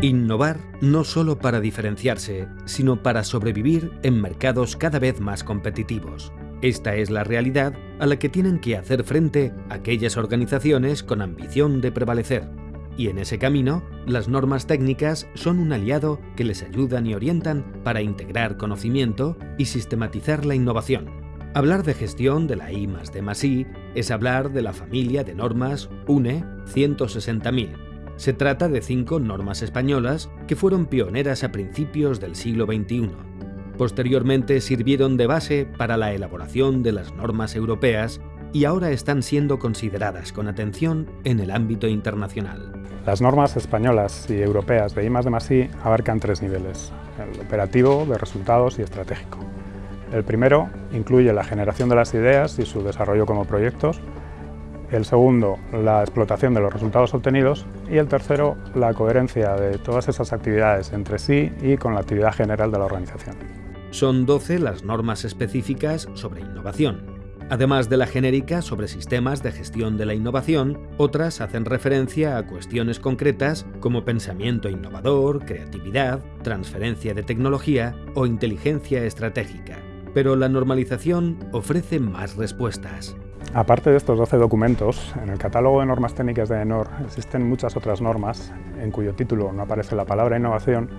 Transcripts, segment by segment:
Innovar no solo para diferenciarse, sino para sobrevivir en mercados cada vez más competitivos. Esta es la realidad a la que tienen que hacer frente aquellas organizaciones con ambición de prevalecer. Y en ese camino, las normas técnicas son un aliado que les ayudan y orientan para integrar conocimiento y sistematizar la innovación. Hablar de gestión de la I D I es hablar de la familia de normas UNE 160.000, se trata de cinco normas españolas que fueron pioneras a principios del siglo XXI. Posteriormente sirvieron de base para la elaboración de las normas europeas y ahora están siendo consideradas con atención en el ámbito internacional. Las normas españolas y europeas de I+D+I abarcan tres niveles, el operativo, de resultados y estratégico. El primero incluye la generación de las ideas y su desarrollo como proyectos, el segundo, la explotación de los resultados obtenidos y el tercero, la coherencia de todas esas actividades entre sí y con la actividad general de la organización. Son 12 las normas específicas sobre innovación. Además de la genérica sobre sistemas de gestión de la innovación, otras hacen referencia a cuestiones concretas como pensamiento innovador, creatividad, transferencia de tecnología o inteligencia estratégica. Pero la normalización ofrece más respuestas. Aparte de estos 12 documentos, en el catálogo de normas técnicas de ENOR existen muchas otras normas en cuyo título no aparece la palabra innovación,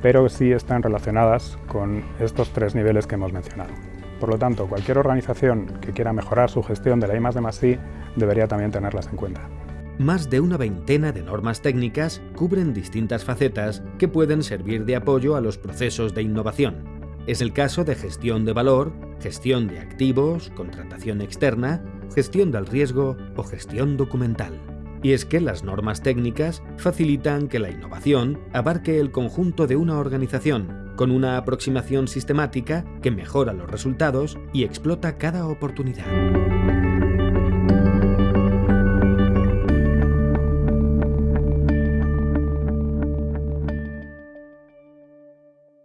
pero sí están relacionadas con estos tres niveles que hemos mencionado. Por lo tanto, cualquier organización que quiera mejorar su gestión de la I+D+I debería también tenerlas en cuenta. Más de una veintena de normas técnicas cubren distintas facetas que pueden servir de apoyo a los procesos de innovación, es el caso de gestión de valor, gestión de activos, contratación externa, gestión del riesgo o gestión documental. Y es que las normas técnicas facilitan que la innovación abarque el conjunto de una organización, con una aproximación sistemática que mejora los resultados y explota cada oportunidad.